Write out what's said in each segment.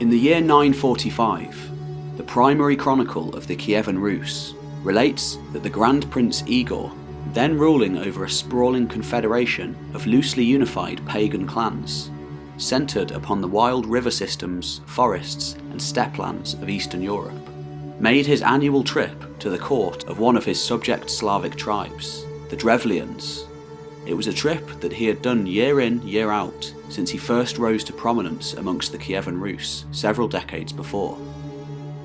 In the year 945, the primary chronicle of the Kievan Rus relates that the Grand Prince Igor, then ruling over a sprawling confederation of loosely unified pagan clans, centred upon the wild river systems, forests, and steppe lands of Eastern Europe, made his annual trip to the court of one of his subject Slavic tribes, the Drevlians. It was a trip that he had done year in, year out, since he first rose to prominence amongst the Kievan Rus several decades before.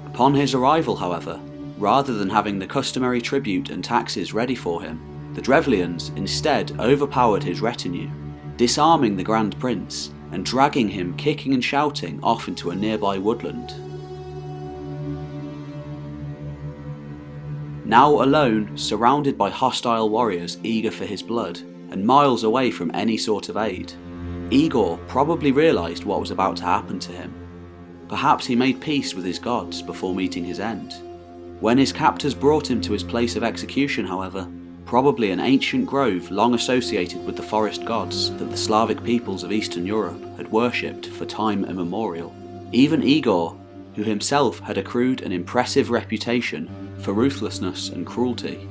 Upon his arrival, however, rather than having the customary tribute and taxes ready for him, the Drevlians instead overpowered his retinue, disarming the Grand Prince and dragging him kicking and shouting off into a nearby woodland. Now alone, surrounded by hostile warriors eager for his blood, and miles away from any sort of aid, Igor probably realised what was about to happen to him. Perhaps he made peace with his gods before meeting his end. When his captors brought him to his place of execution, however, probably an ancient grove long associated with the forest gods that the Slavic peoples of Eastern Europe had worshipped for time immemorial. Even Igor, who himself had accrued an impressive reputation for ruthlessness and cruelty,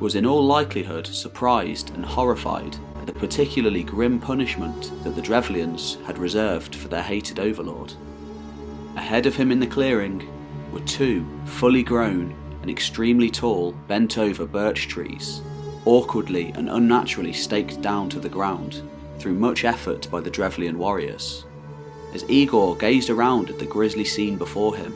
was in all likelihood surprised and horrified at the particularly grim punishment that the Drevlians had reserved for their hated overlord. Ahead of him in the clearing were two fully grown and extremely tall bent over birch trees awkwardly and unnaturally staked down to the ground through much effort by the Drevlian warriors. As Igor gazed around at the grisly scene before him,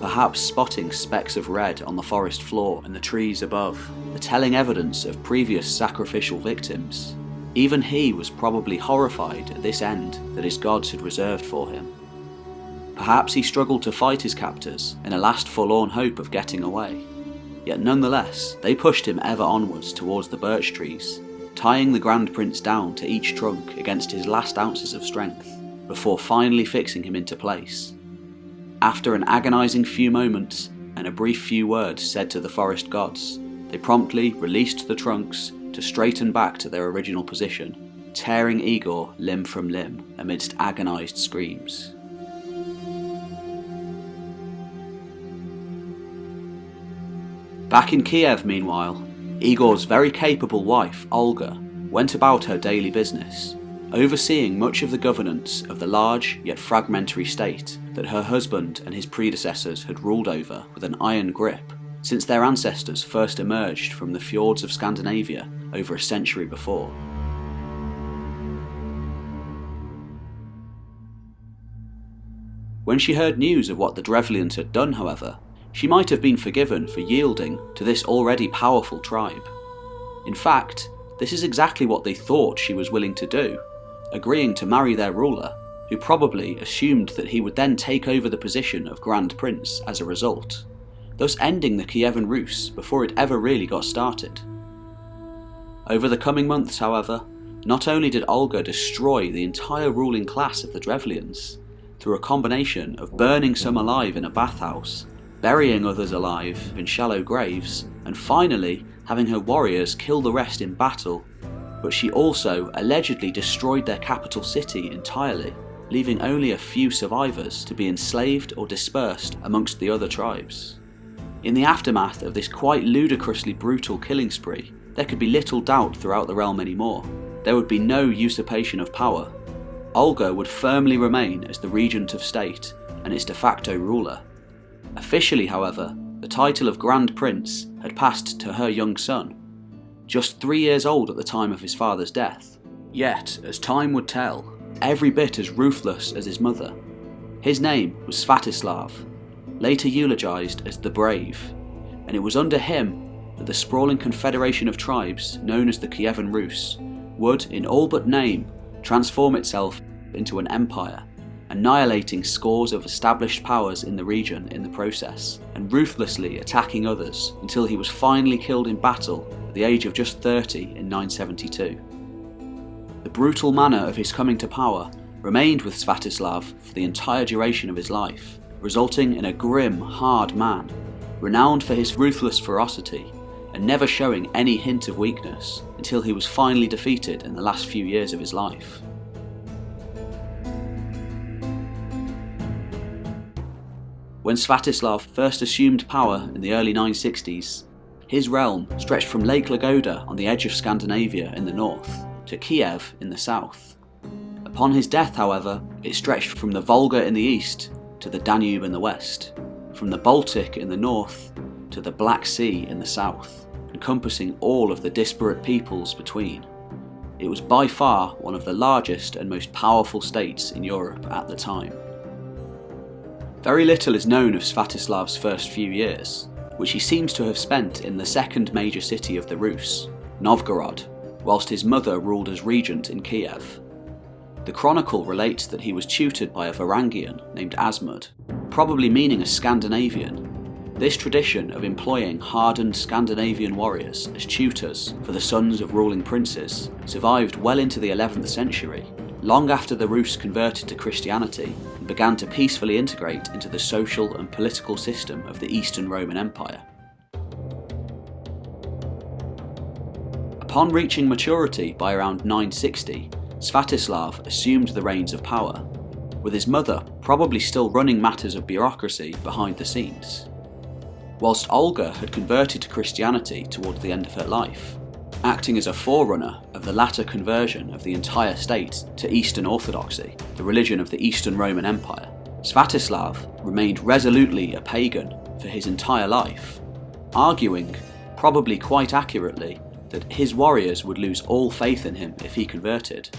perhaps spotting specks of red on the forest floor and the trees above, the telling evidence of previous sacrificial victims, even he was probably horrified at this end that his gods had reserved for him. Perhaps he struggled to fight his captors in a last forlorn hope of getting away, Yet nonetheless, they pushed him ever onwards towards the birch trees, tying the Grand Prince down to each trunk against his last ounces of strength, before finally fixing him into place. After an agonising few moments and a brief few words said to the forest gods, they promptly released the trunks to straighten back to their original position, tearing Igor limb from limb amidst agonised screams. Back in Kiev, meanwhile, Igor's very capable wife, Olga, went about her daily business, overseeing much of the governance of the large yet fragmentary state that her husband and his predecessors had ruled over with an iron grip since their ancestors first emerged from the fjords of Scandinavia over a century before. When she heard news of what the Drevlians had done, however, she might have been forgiven for yielding to this already powerful tribe. In fact, this is exactly what they thought she was willing to do, agreeing to marry their ruler, who probably assumed that he would then take over the position of Grand Prince as a result, thus ending the Kievan Rus before it ever really got started. Over the coming months, however, not only did Olga destroy the entire ruling class of the Drevlians, through a combination of burning some alive in a bathhouse burying others alive in shallow graves, and finally having her warriors kill the rest in battle, but she also allegedly destroyed their capital city entirely, leaving only a few survivors to be enslaved or dispersed amongst the other tribes. In the aftermath of this quite ludicrously brutal killing spree, there could be little doubt throughout the realm anymore. There would be no usurpation of power. Olga would firmly remain as the regent of state and its de facto ruler, Officially, however, the title of Grand Prince had passed to her young son, just three years old at the time of his father's death. Yet, as time would tell, every bit as ruthless as his mother. His name was Sviatoslav, later eulogised as the Brave, and it was under him that the sprawling confederation of tribes known as the Kievan Rus would, in all but name, transform itself into an empire annihilating scores of established powers in the region in the process, and ruthlessly attacking others until he was finally killed in battle at the age of just 30 in 972. The brutal manner of his coming to power remained with Sviatoslav for the entire duration of his life, resulting in a grim, hard man, renowned for his ruthless ferocity and never showing any hint of weakness until he was finally defeated in the last few years of his life. When Sviatoslav first assumed power in the early 960s, his realm stretched from Lake Ladoga on the edge of Scandinavia in the north to Kiev in the south. Upon his death, however, it stretched from the Volga in the east to the Danube in the west, from the Baltic in the north to the Black Sea in the south, encompassing all of the disparate peoples between. It was by far one of the largest and most powerful states in Europe at the time. Very little is known of Sviatoslav's first few years, which he seems to have spent in the second major city of the Rus, Novgorod, whilst his mother ruled as regent in Kiev. The chronicle relates that he was tutored by a Varangian named Asmund, probably meaning a Scandinavian. This tradition of employing hardened Scandinavian warriors as tutors for the sons of ruling princes survived well into the 11th century, long after the Rus converted to Christianity and began to peacefully integrate into the social and political system of the Eastern Roman Empire. Upon reaching maturity by around 960, Sviatoslav assumed the reins of power, with his mother probably still running matters of bureaucracy behind the scenes. Whilst Olga had converted to Christianity towards the end of her life, acting as a forerunner of the latter conversion of the entire state to Eastern Orthodoxy, the religion of the Eastern Roman Empire, Sviatoslav remained resolutely a pagan for his entire life, arguing, probably quite accurately, that his warriors would lose all faith in him if he converted.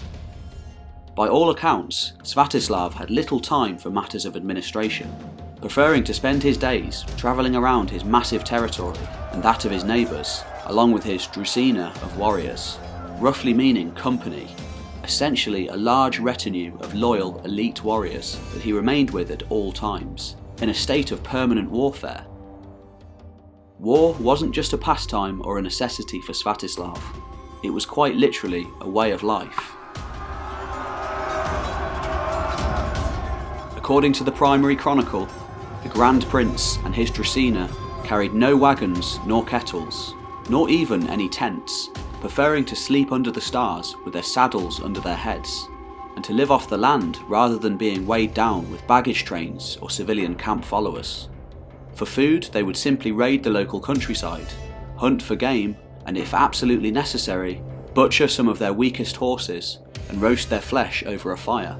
By all accounts, Sviatoslav had little time for matters of administration, preferring to spend his days travelling around his massive territory and that of his neighbours, along with his drusina of warriors, roughly meaning company, essentially a large retinue of loyal elite warriors that he remained with at all times, in a state of permanent warfare. War wasn't just a pastime or a necessity for Sviatoslav, it was quite literally a way of life. According to the primary chronicle, the Grand Prince and his Drusina carried no wagons nor kettles, nor even any tents, preferring to sleep under the stars with their saddles under their heads, and to live off the land rather than being weighed down with baggage trains or civilian camp followers. For food, they would simply raid the local countryside, hunt for game, and if absolutely necessary, butcher some of their weakest horses and roast their flesh over a fire.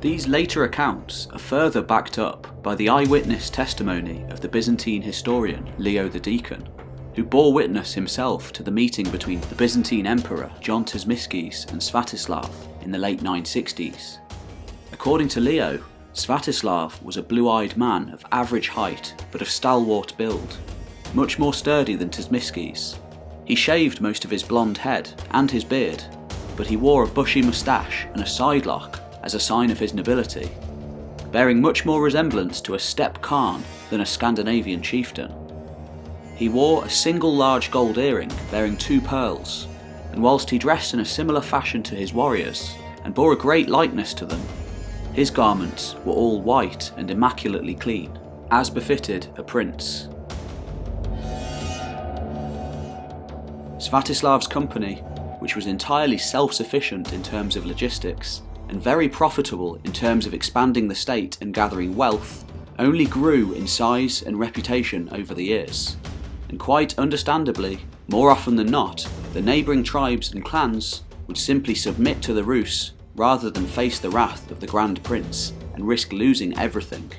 These later accounts are further backed up by the eyewitness testimony of the Byzantine historian Leo the Deacon, who bore witness himself to the meeting between the Byzantine Emperor John Tzimiskes and Sviatoslav in the late 960s. According to Leo, Sviatoslav was a blue-eyed man of average height but of stalwart build, much more sturdy than Tzimiskes. He shaved most of his blonde head and his beard, but he wore a bushy moustache and a sidelock as a sign of his nobility, bearing much more resemblance to a steppe Khan than a Scandinavian chieftain. He wore a single large gold earring bearing two pearls, and whilst he dressed in a similar fashion to his warriors, and bore a great likeness to them, his garments were all white and immaculately clean, as befitted a prince. Sviatoslav's company, which was entirely self-sufficient in terms of logistics, and very profitable in terms of expanding the state and gathering wealth, only grew in size and reputation over the years. And quite understandably, more often than not, the neighbouring tribes and clans would simply submit to the Rus rather than face the wrath of the Grand Prince and risk losing everything.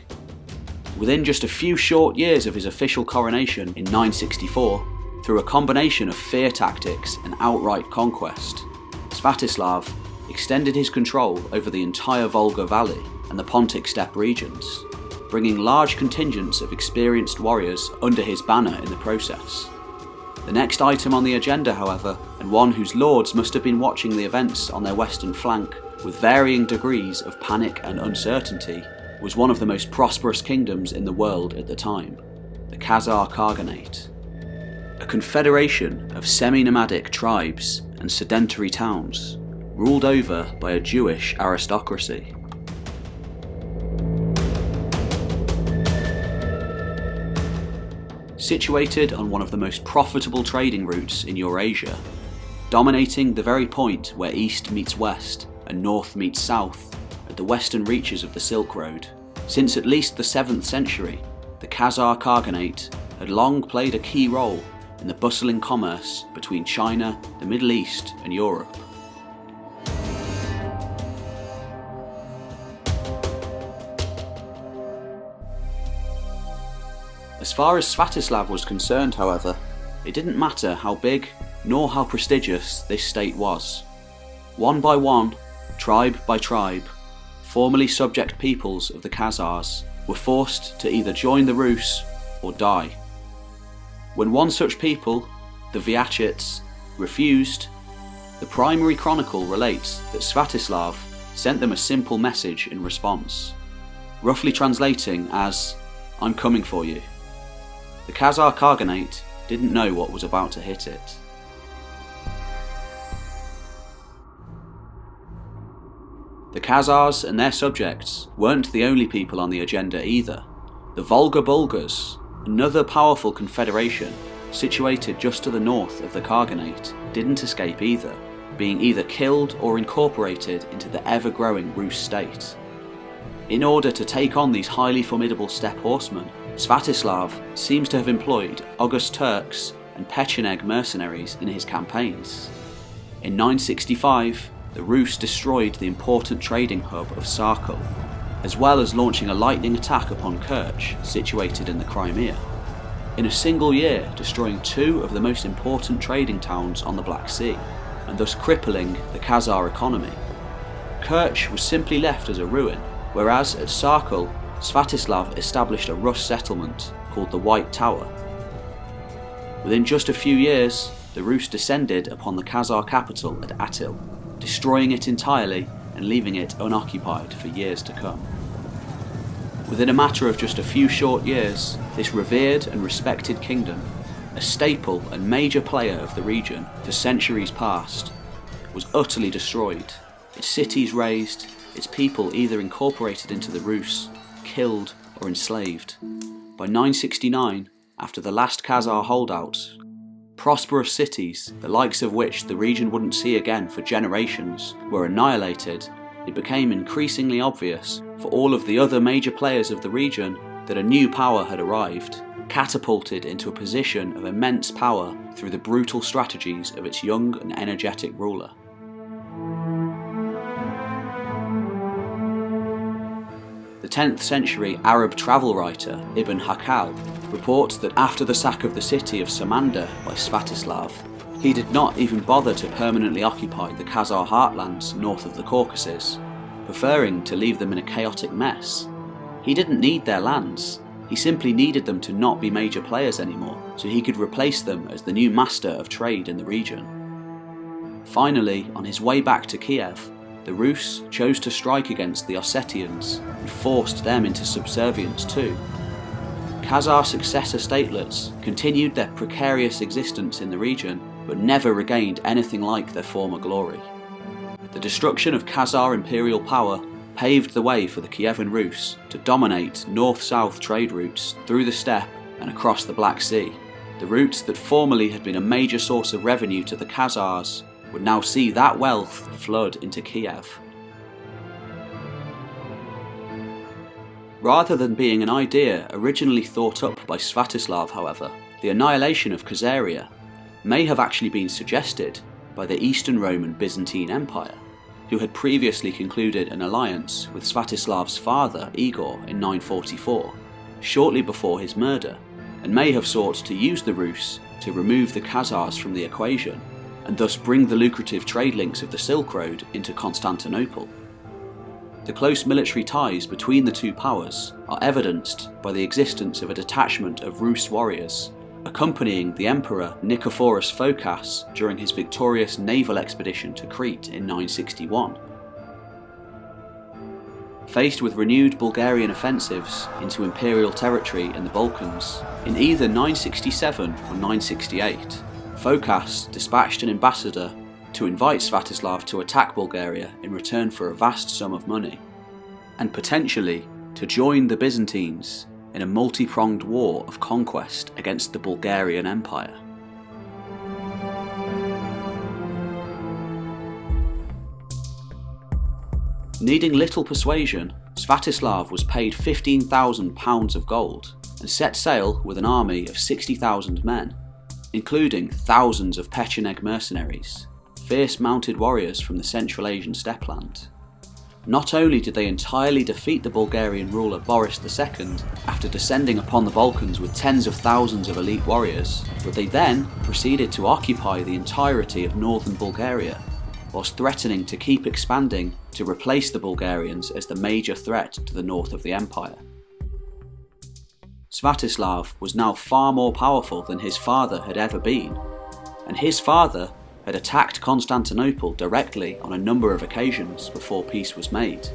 Within just a few short years of his official coronation in 964, through a combination of fear tactics and outright conquest, Sviatoslav extended his control over the entire Volga Valley and the Pontic steppe regions, bringing large contingents of experienced warriors under his banner in the process. The next item on the agenda, however, and one whose lords must have been watching the events on their western flank with varying degrees of panic and uncertainty, was one of the most prosperous kingdoms in the world at the time, the Khazar Khaganate. A confederation of semi-nomadic tribes and sedentary towns, ruled over by a Jewish aristocracy. Situated on one of the most profitable trading routes in Eurasia, dominating the very point where east meets west and north meets south at the western reaches of the Silk Road, Since at least the 7th century, the Khazar Khaganate had long played a key role in the bustling commerce between China, the Middle East, and Europe. As far as Sviatoslav was concerned, however, it didn't matter how big nor how prestigious this state was. One by one, tribe by tribe, formerly subject peoples of the Khazars were forced to either join the Rus or die. When one such people, the Vyachits, refused, the primary chronicle relates that Sviatoslav sent them a simple message in response, roughly translating as, I'm coming for you. The Khazar Khaganate didn't know what was about to hit it. The Khazars and their subjects weren't the only people on the agenda either. The Volga Bulgars, another powerful confederation situated just to the north of the Khaganate, didn't escape either, being either killed or incorporated into the ever growing Rus state. In order to take on these highly formidable steppe horsemen, Sviatoslav seems to have employed Oghuz Turks and Pecheneg mercenaries in his campaigns. In 965, the Rus destroyed the important trading hub of Sarkel, as well as launching a lightning attack upon Kerch, situated in the Crimea. In a single year, destroying two of the most important trading towns on the Black Sea, and thus crippling the Khazar economy. Kerch was simply left as a ruin, whereas at Sarkel, Sviatoslav established a Rus settlement called the White Tower. Within just a few years, the Rus descended upon the Khazar capital at Atil, destroying it entirely and leaving it unoccupied for years to come. Within a matter of just a few short years, this revered and respected kingdom, a staple and major player of the region for centuries past, was utterly destroyed, its cities razed, its people either incorporated into the Rus, killed, or enslaved. By 969, after the last Khazar holdouts prosperous cities, the likes of which the region wouldn't see again for generations, were annihilated, it became increasingly obvious for all of the other major players of the region that a new power had arrived, catapulted into a position of immense power through the brutal strategies of its young and energetic ruler. The 10th century Arab travel writer Ibn Hawqal reports that after the sack of the city of Samandar by Sviatoslav, he did not even bother to permanently occupy the Khazar heartlands north of the Caucasus, preferring to leave them in a chaotic mess. He didn't need their lands, he simply needed them to not be major players anymore, so he could replace them as the new master of trade in the region. Finally, on his way back to Kiev, the Rus chose to strike against the Ossetians and forced them into subservience too. Khazar successor statelets continued their precarious existence in the region but never regained anything like their former glory. The destruction of Khazar imperial power paved the way for the Kievan Rus to dominate north-south trade routes through the steppe and across the Black Sea, the routes that formerly had been a major source of revenue to the Khazars would now see that wealth flood into Kiev. Rather than being an idea originally thought up by Sviatoslav, however, the annihilation of Khazaria may have actually been suggested by the Eastern Roman Byzantine Empire, who had previously concluded an alliance with Sviatoslav's father Igor in 944, shortly before his murder, and may have sought to use the Rus to remove the Khazars from the equation and thus bring the lucrative trade links of the Silk Road into Constantinople. The close military ties between the two powers are evidenced by the existence of a detachment of Rus warriors accompanying the Emperor Nicephorus Phocas during his victorious naval expedition to Crete in 961. Faced with renewed Bulgarian offensives into imperial territory in the Balkans in either 967 or 968, Phocas dispatched an ambassador to invite Sviatoslav to attack Bulgaria in return for a vast sum of money, and potentially to join the Byzantines in a multi-pronged war of conquest against the Bulgarian Empire. Needing little persuasion, Sviatoslav was paid £15,000 of gold and set sail with an army of 60,000 men, including thousands of Pecheneg mercenaries, fierce mounted warriors from the Central Asian steppeland. Not only did they entirely defeat the Bulgarian ruler Boris II after descending upon the Balkans with tens of thousands of elite warriors, but they then proceeded to occupy the entirety of northern Bulgaria, whilst threatening to keep expanding to replace the Bulgarians as the major threat to the north of the empire. Sviatoslav was now far more powerful than his father had ever been, and his father had attacked Constantinople directly on a number of occasions before peace was made.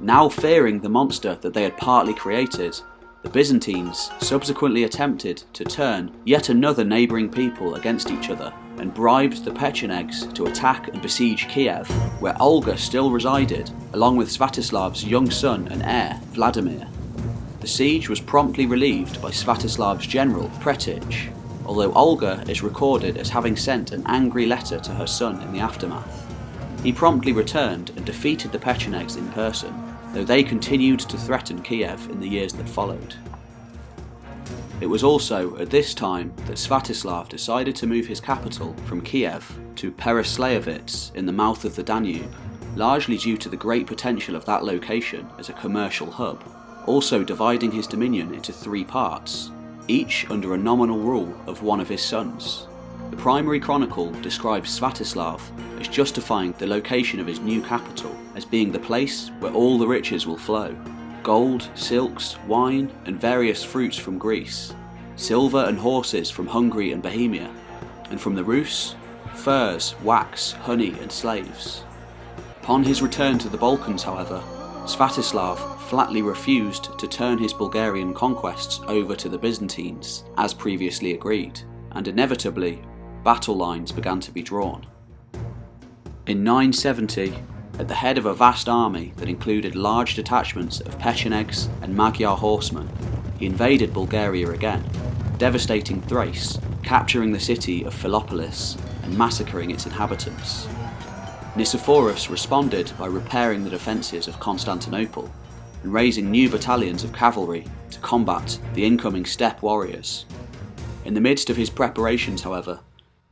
Now fearing the monster that they had partly created, the Byzantines subsequently attempted to turn yet another neighbouring people against each other and bribed the Pechenegs to attack and besiege Kiev, where Olga still resided, along with Sviatoslav's young son and heir, Vladimir. The siege was promptly relieved by Sviatoslav's general, Pretich, although Olga is recorded as having sent an angry letter to her son in the aftermath. He promptly returned and defeated the Pechenegs in person, though they continued to threaten Kiev in the years that followed. It was also at this time that Sviatoslav decided to move his capital from Kiev to Pereyaslavets in the mouth of the Danube, largely due to the great potential of that location as a commercial hub, also dividing his dominion into three parts, each under a nominal rule of one of his sons. The primary chronicle describes Sviatoslav as justifying the location of his new capital as being the place where all the riches will flow gold, silks, wine, and various fruits from Greece, silver and horses from Hungary and Bohemia, and from the Rus, furs, wax, honey, and slaves. Upon his return to the Balkans, however, Sviatoslav flatly refused to turn his Bulgarian conquests over to the Byzantines, as previously agreed, and inevitably battle lines began to be drawn. In 970, at the head of a vast army that included large detachments of Pechenegs and Magyar horsemen, he invaded Bulgaria again, devastating Thrace, capturing the city of Philippopolis and massacring its inhabitants. Nicephorus responded by repairing the defences of Constantinople and raising new battalions of cavalry to combat the incoming steppe warriors. In the midst of his preparations, however,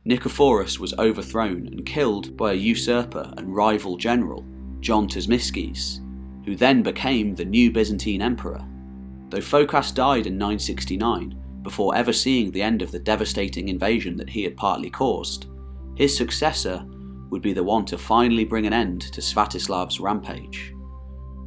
Nicephorus was overthrown and killed by a usurper and rival general, John Tzimiskes, who then became the new Byzantine emperor. Though Phocas died in 969, before ever seeing the end of the devastating invasion that he had partly caused, his successor would be the one to finally bring an end to Sviatoslav's rampage.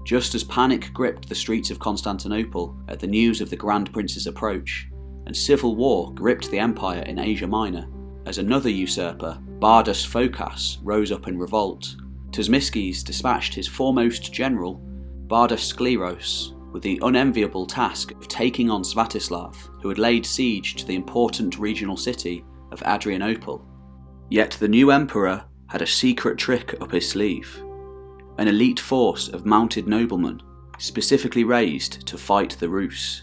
Just as panic gripped the streets of Constantinople at the news of the Grand Prince's approach, and civil war gripped the empire in Asia Minor, as another usurper, Bardas Phocas, rose up in revolt, Tzimiskes dispatched his foremost general, Bardas Skleros, with the unenviable task of taking on Sviatoslav, who had laid siege to the important regional city of Adrianople. Yet the new emperor had a secret trick up his sleeve an elite force of mounted noblemen, specifically raised to fight the Rus.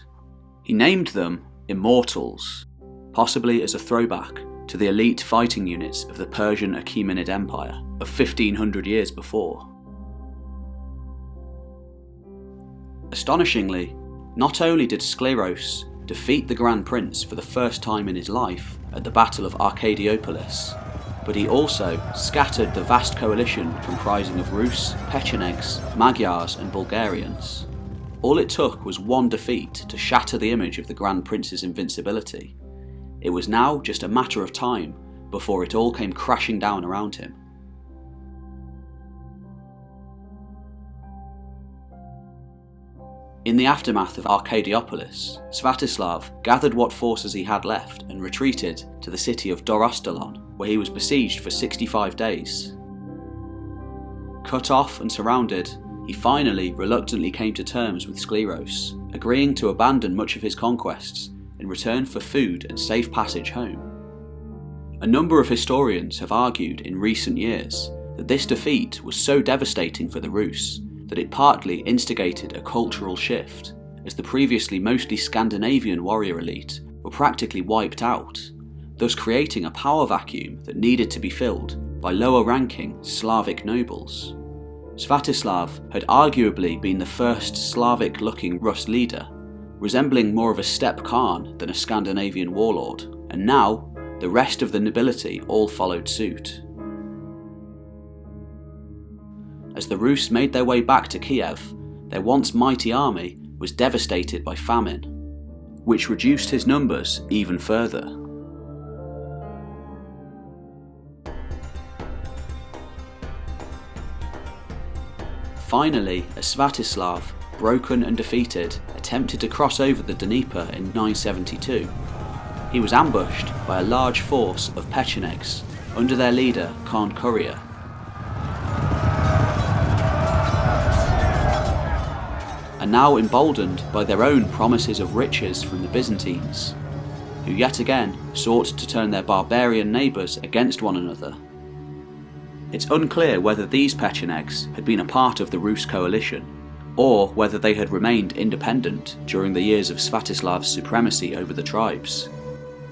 He named them Immortals, possibly as a throwback to the elite fighting units of the Persian Achaemenid Empire of 1500 years before. Astonishingly, not only did Skleros defeat the Grand Prince for the first time in his life at the Battle of Arcadiopolis, but he also scattered the vast coalition comprising of Rus, Pechenegs, Magyars, and Bulgarians. All it took was one defeat to shatter the image of the Grand Prince's invincibility, it was now just a matter of time before it all came crashing down around him. In the aftermath of Arcadiopolis, Sviatoslav gathered what forces he had left and retreated to the city of Dorostolon, where he was besieged for 65 days. Cut off and surrounded, he finally reluctantly came to terms with Skleros, agreeing to abandon much of his conquests in return for food and safe passage home. A number of historians have argued in recent years that this defeat was so devastating for the Rus that it partly instigated a cultural shift, as the previously mostly Scandinavian warrior elite were practically wiped out, thus creating a power vacuum that needed to be filled by lower ranking Slavic nobles. Sviatoslav had arguably been the first Slavic looking Rus leader, resembling more of a steppe Khan than a Scandinavian warlord, and now the rest of the nobility all followed suit. As the Rus made their way back to Kiev, their once mighty army was devastated by famine, which reduced his numbers even further. Finally, as Sviatoslav, broken and defeated, attempted to cross over the Dnieper in 972. He was ambushed by a large force of Pechenegs under their leader Khan Kuria. And now emboldened by their own promises of riches from the Byzantines, who yet again sought to turn their barbarian neighbours against one another it's unclear whether these Pechenegs had been a part of the Rus coalition, or whether they had remained independent during the years of Sviatoslav's supremacy over the tribes.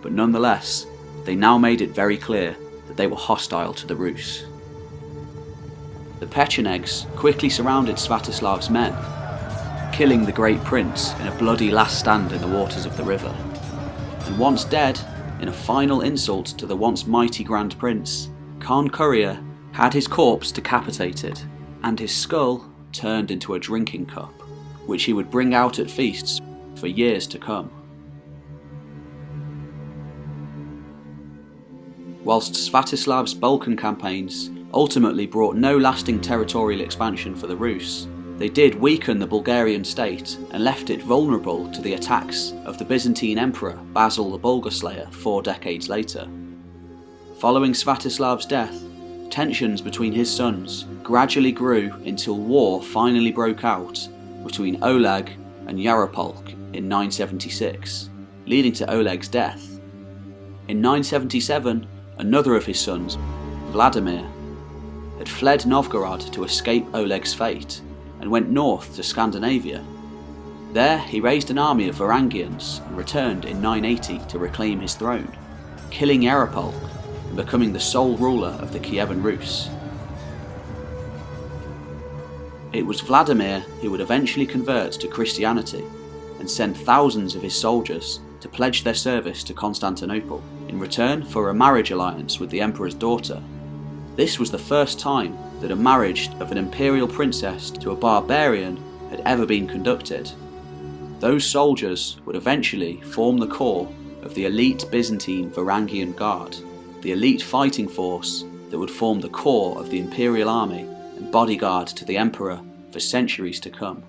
But nonetheless, they now made it very clear that they were hostile to the Rus. The Pechenegs quickly surrounded Sviatoslav's men, killing the Great Prince in a bloody last stand in the waters of the river. And once dead, in a final insult to the once mighty Grand Prince, Khan Kuria had his corpse decapitated, and his skull turned into a drinking cup, which he would bring out at feasts for years to come. Whilst Sviatoslav's Balkan campaigns ultimately brought no lasting territorial expansion for the Rus, they did weaken the Bulgarian state and left it vulnerable to the attacks of the Byzantine Emperor Basil the Bulgar Slayer four decades later. Following Sviatoslav's death, tensions between his sons gradually grew until war finally broke out between Oleg and Yaropolk in 976, leading to Oleg's death. In 977, another of his sons, Vladimir, had fled Novgorod to escape Oleg's fate and went north to Scandinavia. There, he raised an army of Varangians and returned in 980 to reclaim his throne, killing Yaropolk becoming the sole ruler of the Kievan Rus. It was Vladimir who would eventually convert to Christianity and send thousands of his soldiers to pledge their service to Constantinople in return for a marriage alliance with the emperor's daughter. This was the first time that a marriage of an imperial princess to a barbarian had ever been conducted. Those soldiers would eventually form the core of the elite Byzantine Varangian Guard the elite fighting force that would form the core of the imperial army and bodyguard to the emperor for centuries to come.